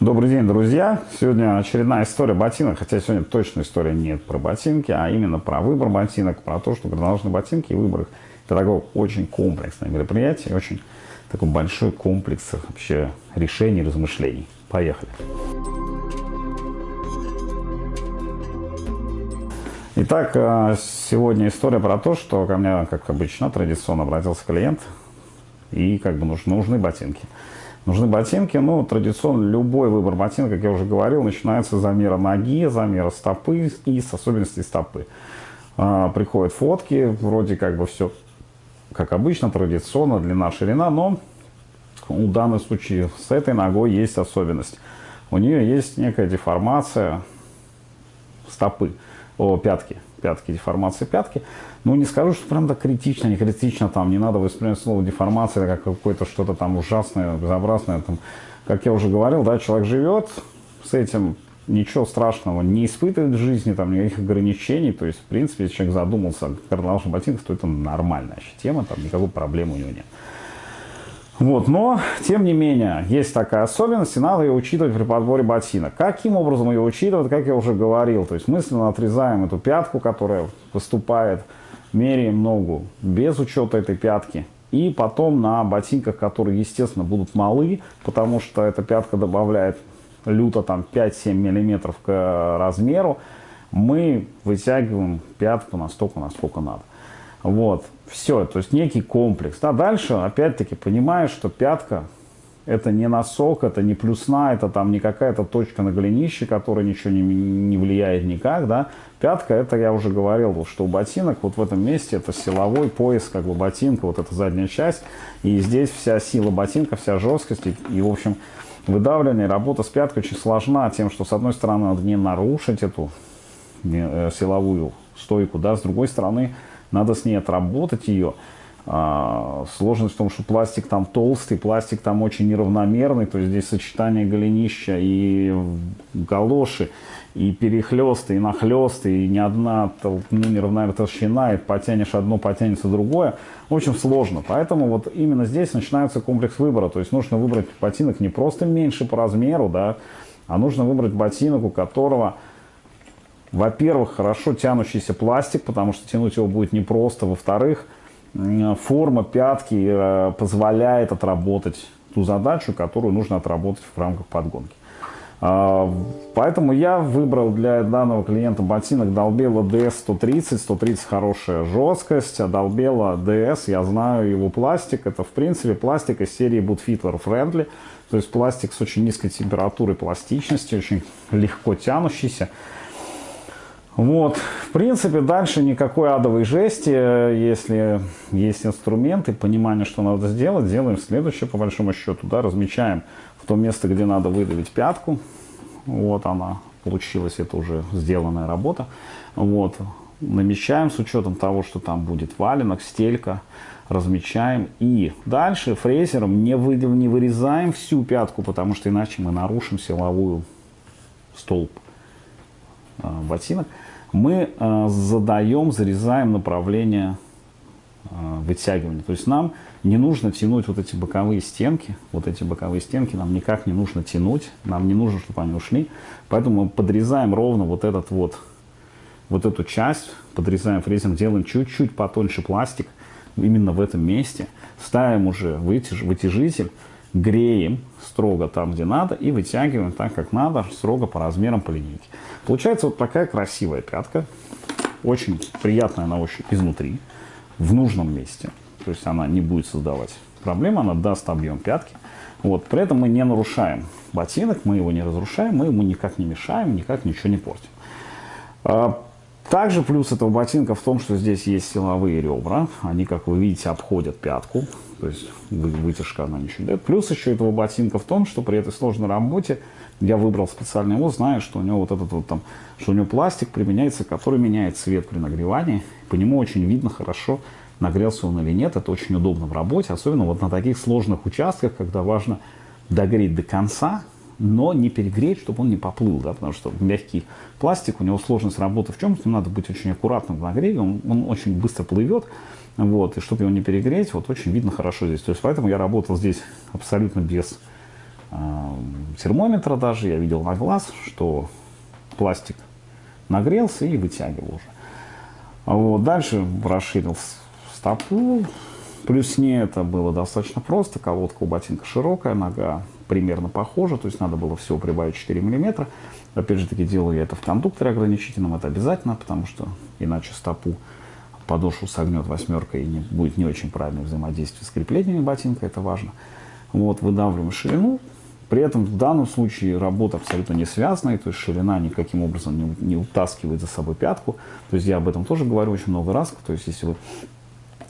Добрый день, друзья! Сегодня очередная история ботинок, хотя сегодня точно история нет про ботинки, а именно про выбор ботинок, про то, что горнолыжные ботинки и выбор их. Это такое очень комплексное мероприятие, очень такой большой комплекс вообще решений, размышлений. Поехали! Итак, э, сегодня история про то, что ко мне, как обычно, традиционно обратился клиент, и как бы нужны ботинки. Нужны ботинки, ну, традиционно любой выбор ботинок, как я уже говорил, начинается с замера ноги, замера стопы и с особенностей стопы. А, приходят фотки, вроде как бы все, как обычно, традиционно, длина, ширина, но у данном случае с этой ногой есть особенность. У нее есть некая деформация стопы, о, пятки пятки, деформация пятки. Ну, не скажу, что прям так критично, не критично, там, не надо воспринимать слово деформация как какое-то что-то там ужасное, безобразное. Там. Как я уже говорил, да, человек живет с этим, ничего страшного не испытывает в жизни, там, никаких ограничений. То есть, в принципе, если человек задумался о кардиналших ботинках, то это нормальная тема, там, никакой проблемы у него нет. Вот, но, тем не менее, есть такая особенность, и надо ее учитывать при подборе ботинок. Каким образом ее учитывать, как я уже говорил, то есть мысленно отрезаем эту пятку, которая выступает, меряем ногу без учета этой пятки, и потом на ботинках, которые, естественно, будут малы, потому что эта пятка добавляет люто там 5-7 миллиметров к размеру, мы вытягиваем пятку настолько, насколько надо. Вот, все, то есть некий комплекс. А дальше, опять-таки, понимаешь, что пятка это не носок, это не плюсна, это там не какая-то точка на голенище, которая ничего не, не влияет никак, да. Пятка, это я уже говорил, что у ботинок вот в этом месте это силовой пояс, как бы ботинка, вот эта задняя часть, и здесь вся сила ботинка, вся жесткость, и, и в общем, выдавливание, работа с пяткой очень сложна тем, что с одной стороны надо не нарушить эту э, силовую стойку, да, с другой стороны надо с ней отработать ее. А, сложность в том, что пластик там толстый, пластик там очень неравномерный, то есть здесь сочетание голенища и галоши, и перехлесты, и нахлесты, и ни одна ну, неравномерная толщина, и потянешь одно, потянется другое. В общем, сложно. Поэтому вот именно здесь начинается комплекс выбора. То есть нужно выбрать ботинок не просто меньше по размеру, да, а нужно выбрать ботинок, у которого во-первых, хорошо тянущийся пластик, потому что тянуть его будет непросто. Во-вторых, форма пятки э, позволяет отработать ту задачу, которую нужно отработать в рамках подгонки. А, поэтому я выбрал для данного клиента ботинок Долбела DS 130. 130 хорошая жесткость, а Долбела DS, я знаю его пластик. Это в принципе пластик из серии Boot Fiddler Friendly. То есть пластик с очень низкой температурой пластичности, очень легко тянущийся. Вот, в принципе, дальше никакой адовой жести, если есть инструменты, понимание, что надо сделать, делаем следующее, по большому счету, да, размечаем в то место, где надо выдавить пятку, вот она, получилась, это уже сделанная работа, вот, намечаем с учетом того, что там будет валенок, стелька, размечаем. И дальше фрезером не, вы, не вырезаем всю пятку, потому что иначе мы нарушим силовую столб э, ботинок мы э, задаем, зарезаем направление э, вытягивания. То есть нам не нужно тянуть вот эти боковые стенки, вот эти боковые стенки нам никак не нужно тянуть, нам не нужно, чтобы они ушли. Поэтому мы подрезаем ровно вот этот вот, вот эту часть, подрезаем фрезером, делаем чуть-чуть потоньше пластик, именно в этом месте, ставим уже вытяж, вытяжитель, греем строго там, где надо, и вытягиваем так, как надо, строго по размерам по линейке. Получается вот такая красивая пятка, очень приятная на ощупь изнутри, в нужном месте. То есть она не будет создавать проблем, она даст объем пятки. Вот, при этом мы не нарушаем ботинок, мы его не разрушаем, мы ему никак не мешаем, никак ничего не портим. Также плюс этого ботинка в том, что здесь есть силовые ребра. Они, как вы видите, обходят пятку. То есть вытяжка она ничего не дает. Плюс еще этого ботинка в том, что при этой сложной работе я выбрал специальный его, зная, что у него вот этот вот там, что у него пластик применяется, который меняет цвет при нагревании. По нему очень видно хорошо, нагрелся он или нет. Это очень удобно в работе, особенно вот на таких сложных участках, когда важно догреть до конца, но не перегреть, чтобы он не поплыл, да, потому что мягкий пластик, у него сложность работы в чем? С ним надо быть очень аккуратным в нагреве, он, он очень быстро плывет, вот, и чтобы его не перегреть, вот очень видно хорошо здесь. То есть поэтому я работал здесь абсолютно без э, термометра даже, я видел на глаз, что пластик нагрелся и вытягивал уже. Вот. Дальше расширил стопу. Плюс не это было достаточно просто. Колодка у ботинка широкая, нога примерно похожа. То есть надо было всего прибавить 4 миллиметра. Опять же таки делаю я это в кондукторе ограничительном. Это обязательно, потому что иначе стопу подошву согнет восьмерка и не, будет не очень правильное взаимодействие с креплениями ботинка. Это важно. Вот, выдавливаем ширину. При этом в данном случае работа абсолютно не связанная, то есть ширина никаким образом не, не утаскивает за собой пятку. То есть я об этом тоже говорю очень много раз. То есть если вы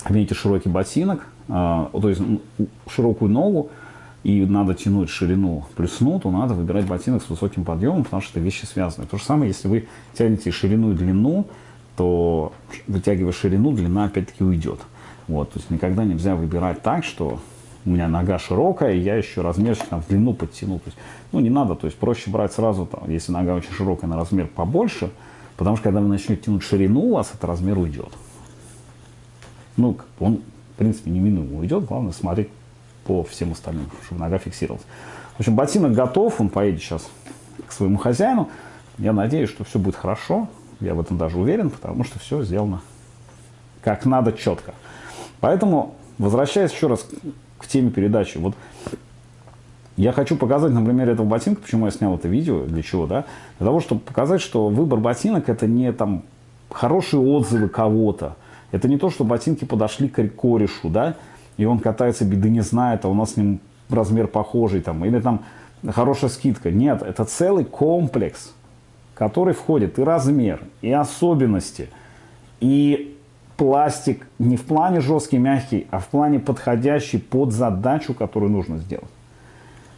имеете широкий ботинок, а, то есть широкую ногу, и надо тянуть ширину плюсну, то надо выбирать ботинок с высоким подъемом, потому что это вещи связаны. То же самое, если вы тянете ширину и длину, то вытягивая ширину, длина опять-таки уйдет. Вот, то есть никогда нельзя выбирать так, что у меня нога широкая, и я еще размерчик там, в длину подтяну. То есть, ну, не надо, то есть проще брать сразу, там, если нога очень широкая, на размер побольше, потому что когда вы начнете тянуть ширину, у вас этот размер уйдет. Ну, он, в принципе, неминуемо уйдет, главное смотреть по всем остальным, чтобы нога фиксировалась. В общем, ботинок готов, он поедет сейчас к своему хозяину. Я надеюсь, что все будет хорошо, я в этом даже уверен, потому что все сделано как надо четко. Поэтому, возвращаясь еще раз к теме передачи. Вот я хочу показать на примере этого ботинка, почему я снял это видео, для чего, да? Для того, чтобы показать, что выбор ботинок это не там хорошие отзывы кого-то. Это не то, что ботинки подошли к корешу, да, и он катается, беды не знает, а у нас с ним размер похожий, там, или там хорошая скидка. Нет, это целый комплекс, который входит и размер, и особенности, и пластик не в плане жесткий, мягкий, а в плане подходящий под задачу, которую нужно сделать.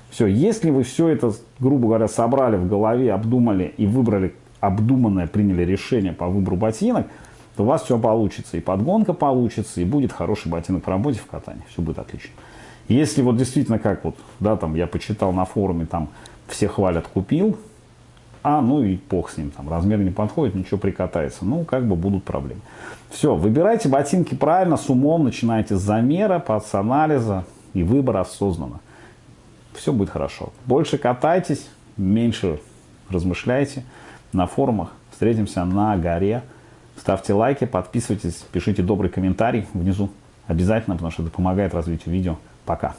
Все, если вы все это, грубо говоря, собрали в голове, обдумали и выбрали обдуманное, приняли решение по выбору ботинок, то у вас все получится. И подгонка получится, и будет хороший ботинок по работе в катании. Все будет отлично. Если вот действительно, как вот, да, там я почитал на форуме, там все хвалят, купил, а, ну и бог с ним, там размер не подходит, ничего прикатается. Ну, как бы будут проблемы. Все, выбирайте ботинки правильно, с умом, начинайте с замера, с анализа и выбора осознанно. Все будет хорошо. Больше катайтесь, меньше размышляйте на форумах. Встретимся на горе. Ставьте лайки, подписывайтесь, пишите добрый комментарий внизу. Обязательно, потому что это помогает развитию видео. Пока.